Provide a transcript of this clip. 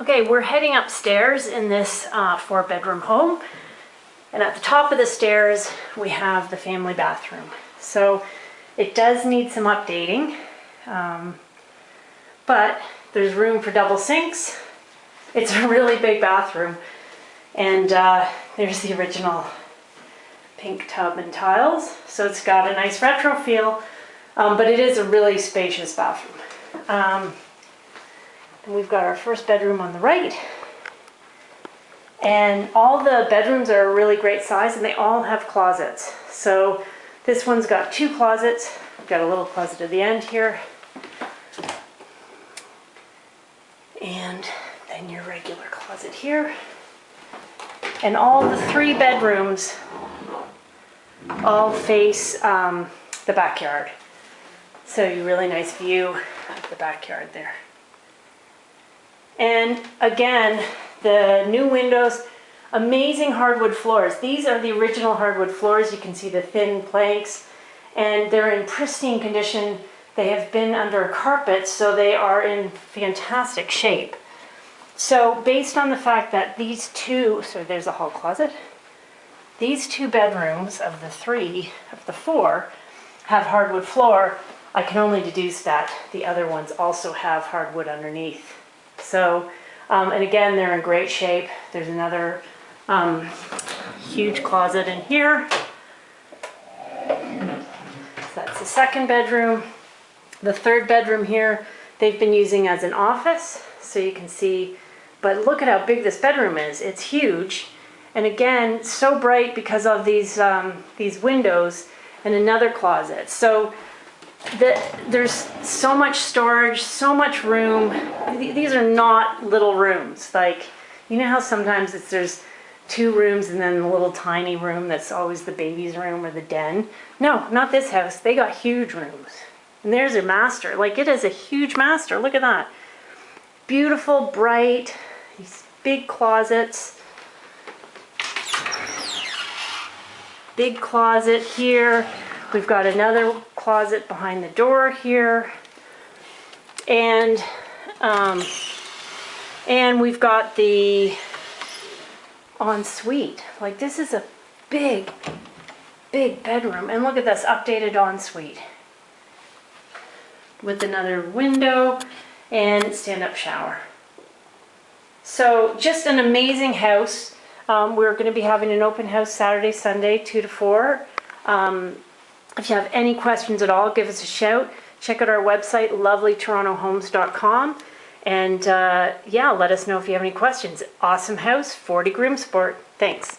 Okay, we're heading upstairs in this uh, four bedroom home. And at the top of the stairs, we have the family bathroom. So it does need some updating, um, but there's room for double sinks. It's a really big bathroom. And uh, there's the original pink tub and tiles. So it's got a nice retro feel, um, but it is a really spacious bathroom. Um, we've got our first bedroom on the right. And all the bedrooms are a really great size and they all have closets. So this one's got two closets. We've got a little closet at the end here. And then your regular closet here. And all the three bedrooms all face um, the backyard. So you really nice view of the backyard there. And again, the new windows, amazing hardwood floors. These are the original hardwood floors. You can see the thin planks and they're in pristine condition. They have been under a carpet, so they are in fantastic shape. So based on the fact that these two, so there's a hall closet, these two bedrooms of the three, of the four, have hardwood floor, I can only deduce that the other ones also have hardwood underneath. So, um, and again, they're in great shape. There's another um, huge closet in here. So that's the second bedroom. The third bedroom here, they've been using as an office. So you can see, but look at how big this bedroom is. It's huge. And again, so bright because of these, um, these windows and another closet. So the, there's so much storage, so much room. These are not little rooms. Like, you know how sometimes it's, there's two rooms and then the little tiny room that's always the baby's room or the den? No, not this house. They got huge rooms. And there's a master. Like, it is a huge master. Look at that. Beautiful, bright, these big closets. Big closet here. We've got another closet behind the door here. And, um, and we've got the ensuite. Like this is a big, big bedroom. And look at this updated ensuite with another window and stand-up shower. So just an amazing house. Um, we're going to be having an open house Saturday, Sunday, 2 to 4. Um, if you have any questions at all, give us a shout. Check out our website, lovelytorontohomes.com. And uh, yeah, let us know if you have any questions. Awesome house, 40 Groomsport. Thanks.